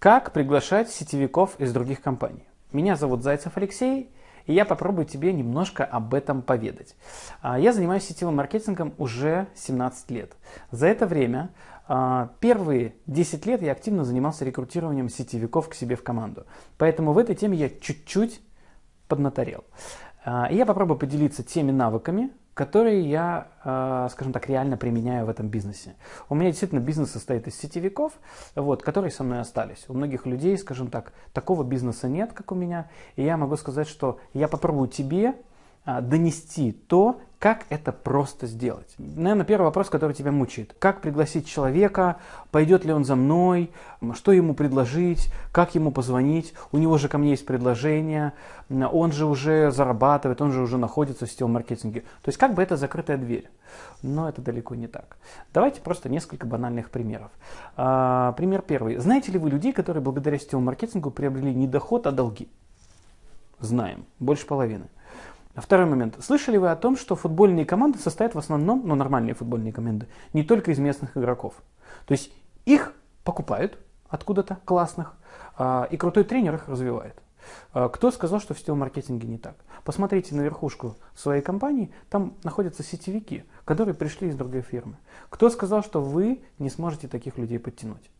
Как приглашать сетевиков из других компаний? Меня зовут Зайцев Алексей, и я попробую тебе немножко об этом поведать. А, я занимаюсь сетевым маркетингом уже 17 лет. За это время а, первые 10 лет я активно занимался рекрутированием сетевиков к себе в команду. Поэтому в этой теме я чуть-чуть поднаторел. А, я попробую поделиться теми навыками, которые я, э, скажем так, реально применяю в этом бизнесе. У меня действительно бизнес состоит из сетевиков, вот, которые со мной остались. У многих людей, скажем так, такого бизнеса нет, как у меня. И я могу сказать, что я попробую тебе донести то, как это просто сделать? Наверное, первый вопрос, который тебя мучает. Как пригласить человека? Пойдет ли он за мной? Что ему предложить? Как ему позвонить? У него же ко мне есть предложение. Он же уже зарабатывает, он же уже находится в сетевом маркетинге. То есть как бы это закрытая дверь. Но это далеко не так. Давайте просто несколько банальных примеров. А, пример первый. Знаете ли вы людей, которые благодаря сетевому маркетингу приобрели не доход, а долги? Знаем. Больше половины. Второй момент. Слышали вы о том, что футбольные команды состоят в основном, ну нормальные футбольные команды, не только из местных игроков. То есть их покупают откуда-то классных, а, и крутой тренер их развивает. А, кто сказал, что в сетевом маркетинге не так? Посмотрите на верхушку своей компании, там находятся сетевики, которые пришли из другой фирмы. Кто сказал, что вы не сможете таких людей подтянуть?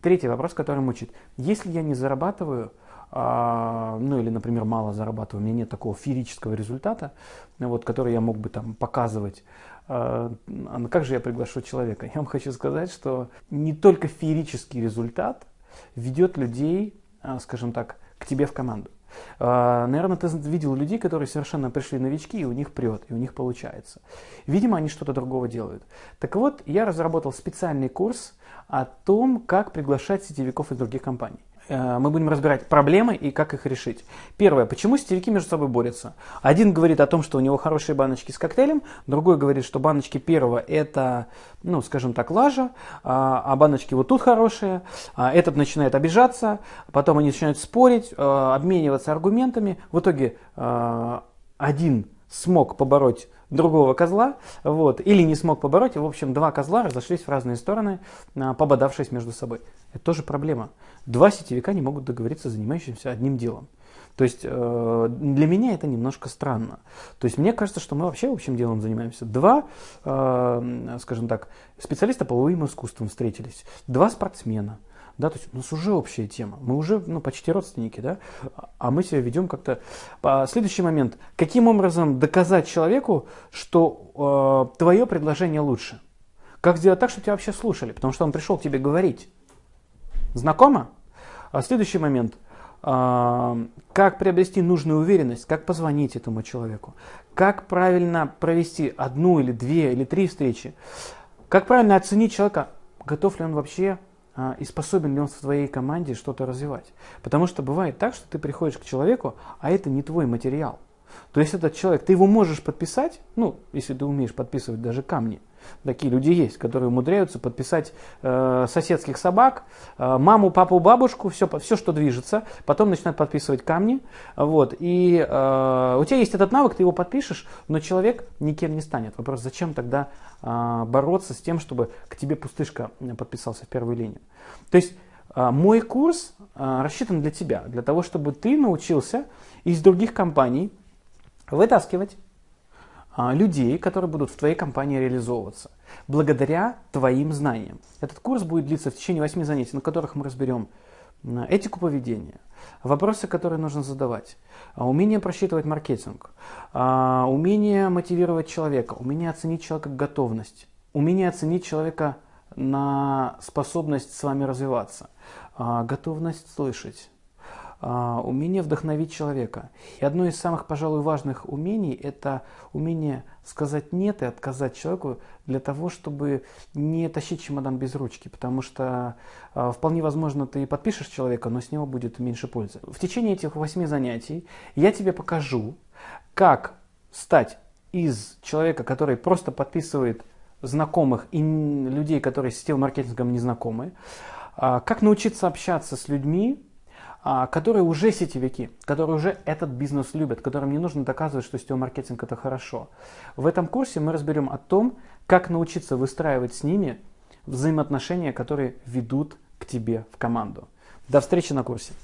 Третий вопрос, который мучит. Если я не зарабатываю а, ну или, например, мало зарабатываю, у меня нет такого феерического результата, вот, который я мог бы там показывать, а, а как же я приглашу человека? Я вам хочу сказать, что не только феерический результат ведет людей, а, скажем так, к тебе в команду. Наверное, ты видел людей, которые совершенно пришли новички, и у них прет, и у них получается. Видимо, они что-то другого делают. Так вот, я разработал специальный курс о том, как приглашать сетевиков из других компаний. Э, мы будем разбирать проблемы и как их решить. Первое. Почему сетевики между собой борются? Один говорит о том, что у него хорошие баночки с коктейлем, другой говорит, что баночки первого это, ну, скажем так, лажа, а, а баночки вот тут хорошие. А этот начинает обижаться, потом они начинают спорить, э, обмениваться аргументами. В итоге э, один смог побороть другого козла, вот, или не смог побороть, в общем, два козла разошлись в разные стороны, а, пободавшись между собой. Это тоже проблема. Два сетевика не могут договориться, занимающимся одним делом. То есть э, для меня это немножко странно. То есть мне кажется, что мы вообще общим делом занимаемся. Два, э, скажем так, специалиста по боевым искусствам встретились, два спортсмена – да, то есть у нас уже общая тема, мы уже ну, почти родственники, да, а мы себя ведем как-то. Следующий момент, каким образом доказать человеку, что э, твое предложение лучше? Как сделать так, чтобы тебя вообще слушали, потому что он пришел к тебе говорить. Знакомо? А следующий момент, э, как приобрести нужную уверенность, как позвонить этому человеку, как правильно провести одну или две или три встречи, как правильно оценить человека, готов ли он вообще а, и способен ли он в твоей команде что-то развивать. Потому что бывает так, что ты приходишь к человеку, а это не твой материал. То есть этот человек, ты его можешь подписать, ну, если ты умеешь подписывать даже камни, Такие люди есть, которые умудряются подписать э, соседских собак, э, маму, папу, бабушку, все, все, что движется, потом начинают подписывать камни. Вот, и э, у тебя есть этот навык, ты его подпишешь, но человек никем не станет. Вопрос, зачем тогда э, бороться с тем, чтобы к тебе пустышка подписался в первую линию. То есть э, мой курс э, рассчитан для тебя, для того, чтобы ты научился из других компаний вытаскивать людей, которые будут в твоей компании реализовываться, благодаря твоим знаниям. Этот курс будет длиться в течение 8 занятий, на которых мы разберем этику поведения, вопросы, которые нужно задавать, а, умение просчитывать маркетинг, а, умение мотивировать человека, умение оценить человека готовность, умение оценить человека на способность с вами развиваться, готовность слышать, а, умение вдохновить человека. И одно из самых, пожалуй, важных умений – это умение сказать «нет» и отказать человеку для того, чтобы не тащить чемодан без ручки, потому что э, вполне возможно ты подпишешь человека, но с него будет меньше пользы. В течение этих восьми занятий я тебе покажу, как стать из человека, который просто подписывает знакомых и людей, которые с сетевым маркетингом не знакомы, э, как научиться общаться с людьми, а, которые уже сетевики, которые уже этот бизнес любят, которым не нужно доказывать, что сетевой маркетинг это хорошо. В этом курсе мы разберем о том, как научиться выстраивать с ними взаимоотношения, которые ведут к тебе в команду. До встречи на курсе.